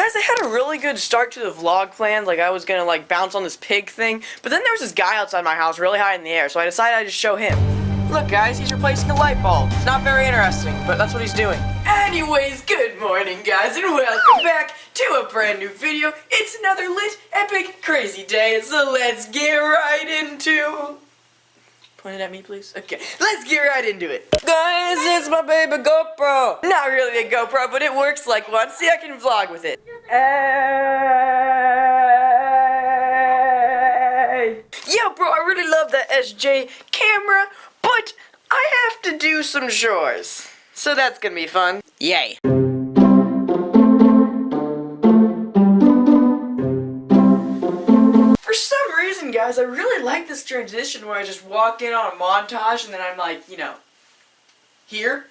Guys, I had a really good start to the vlog plan. Like, I was gonna, like, bounce on this pig thing. But then there was this guy outside my house really high in the air, so I decided I'd just show him. Look, guys, he's replacing a light bulb. It's not very interesting, but that's what he's doing. Anyways, good morning, guys, and welcome back to a brand new video. It's another lit, epic, crazy day, so let's get right into... Point it at me, please. Okay, let's get right into it. Guys, it's my baby GoPro. Not really a GoPro, but it works like one. See, I can vlog with it. Hey! Yo, bro, I really love that SJ camera, but I have to do some chores. So that's gonna be fun. Yay. Guys, I really like this transition where I just walk in on a montage and then I'm like, you know, here.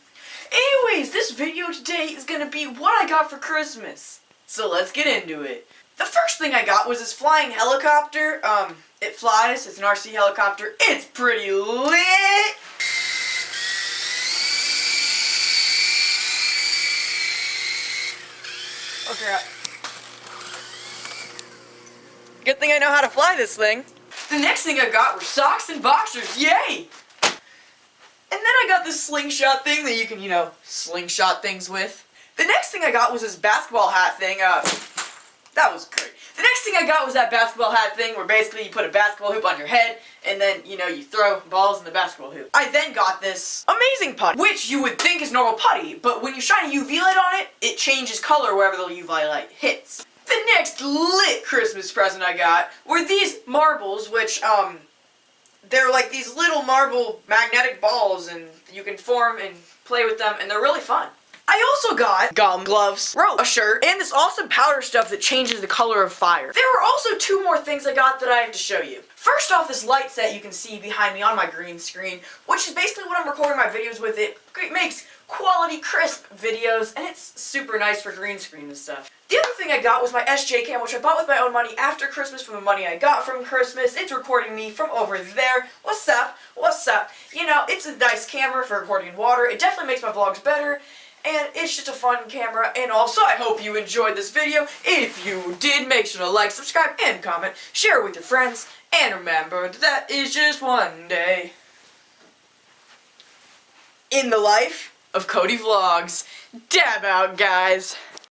Anyways, this video today is gonna be what I got for Christmas. So let's get into it. The first thing I got was this flying helicopter. Um, it flies, it's an RC helicopter. It's pretty lit! Oh crap. Good thing I know how to fly this thing. The next thing I got were socks and boxers, yay! And then I got this slingshot thing that you can, you know, slingshot things with. The next thing I got was this basketball hat thing, uh, that was great. The next thing I got was that basketball hat thing where basically you put a basketball hoop on your head and then, you know, you throw balls in the basketball hoop. I then got this amazing putty, which you would think is normal putty, but when you shine a UV light on it, it changes color wherever the UV light hits. Next lit Christmas present I got were these marbles, which, um, they're like these little marble magnetic balls and you can form and play with them and they're really fun. I also got gum, gloves, rope, a shirt, and this awesome powder stuff that changes the color of fire. There were also two more things I got that I have to show you. First off, this light set you can see behind me on my green screen, which is basically what I'm recording my videos with. It makes quality, crisp videos, and it's super nice for green screen and stuff. The other thing I got was my SJ cam, which I bought with my own money after Christmas from the money I got from Christmas. It's recording me from over there. What's up? What's up? You know, it's a nice camera for recording water. It definitely makes my vlogs better. And it's just a fun camera, and also I hope you enjoyed this video. If you did, make sure to like, subscribe, and comment. Share it with your friends, and remember that is just one day in the life of Cody Vlogs. Dab out, guys.